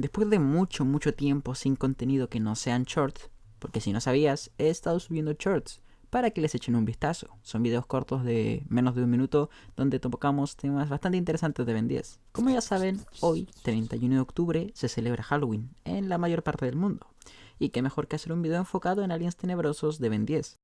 después de mucho, mucho tiempo sin contenido que no sean shorts, porque si no sabías, he estado subiendo shorts para que les echen un vistazo. Son videos cortos de menos de un minuto donde tocamos temas bastante interesantes de Ben 10. Como ya saben, hoy, 31 de octubre, se celebra Halloween en la mayor parte del mundo. Y qué mejor que hacer un video enfocado en aliens tenebrosos de Ben 10.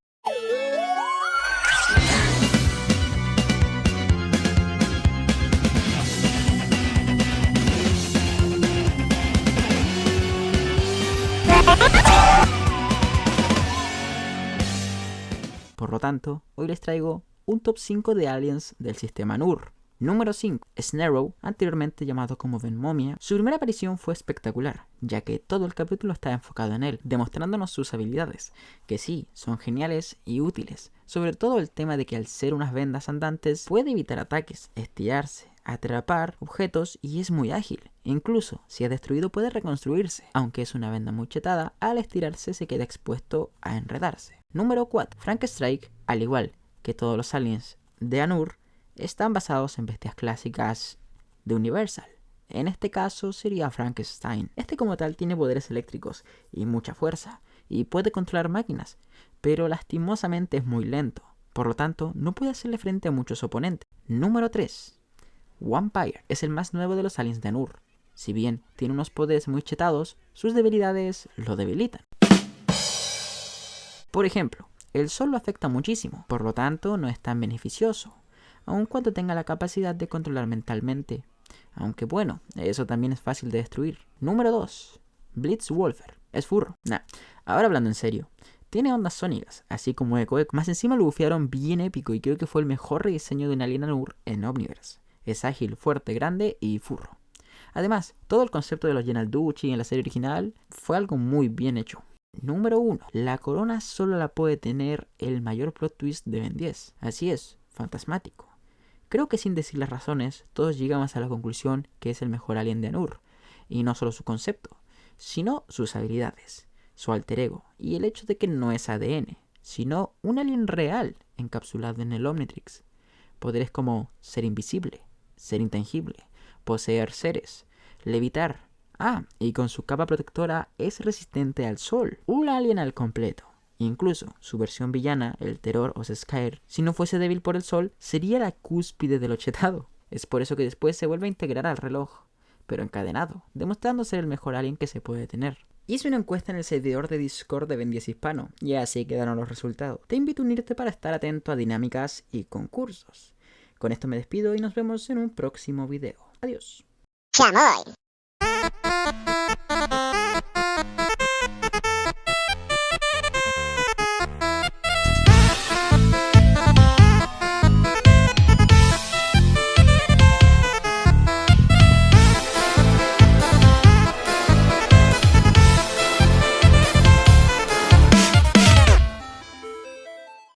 Por lo tanto, hoy les traigo un top 5 de aliens del sistema NUR. Número 5. Snarrow, anteriormente llamado como Ben Momia. Su primera aparición fue espectacular, ya que todo el capítulo está enfocado en él, demostrándonos sus habilidades, que sí, son geniales y útiles. Sobre todo el tema de que al ser unas vendas andantes puede evitar ataques, estirarse, atrapar objetos y es muy ágil. Incluso si es destruido puede reconstruirse, aunque es una venda muy chetada, al estirarse se queda expuesto a enredarse. Número 4. Frank Strike, al igual que todos los aliens de Anur, están basados en bestias clásicas de Universal. En este caso sería Frankenstein. Este como tal tiene poderes eléctricos y mucha fuerza, y puede controlar máquinas, pero lastimosamente es muy lento. Por lo tanto, no puede hacerle frente a muchos oponentes. Número 3. Vampire es el más nuevo de los aliens de Anur. Si bien tiene unos poderes muy chetados, sus debilidades lo debilitan. Por ejemplo, el sol lo afecta muchísimo, por lo tanto no es tan beneficioso aun cuando tenga la capacidad de controlar mentalmente. Aunque bueno, eso también es fácil de destruir. Número 2. Blitzwolfer. Es furro. Nah, ahora hablando en serio. Tiene ondas sónicas, así como Echo Echo. Más encima lo bufearon bien épico y creo que fue el mejor rediseño de un Alien en Omniverse. Es ágil, fuerte, grande y furro. Además, todo el concepto de los Duchi en la serie original fue algo muy bien hecho. Número 1. La corona solo la puede tener el mayor plot twist de Ben 10. Así es, fantasmático. Creo que sin decir las razones, todos llegamos a la conclusión que es el mejor alien de Anur, y no solo su concepto, sino sus habilidades, su alter ego, y el hecho de que no es ADN, sino un alien real encapsulado en el Omnitrix. Poderes como ser invisible, ser intangible, poseer seres, levitar. Ah, y con su capa protectora es resistente al sol. Un alien al completo. Incluso su versión villana, el Terror o Skyr, si no fuese débil por el sol, sería la cúspide del ochetado. Es por eso que después se vuelve a integrar al reloj, pero encadenado, demostrando ser el mejor alien que se puede tener. Hice una encuesta en el servidor de Discord de Ben 10 Hispano, y así quedaron los resultados. Te invito a unirte para estar atento a dinámicas y concursos. Con esto me despido y nos vemos en un próximo video. Adiós. 夏末。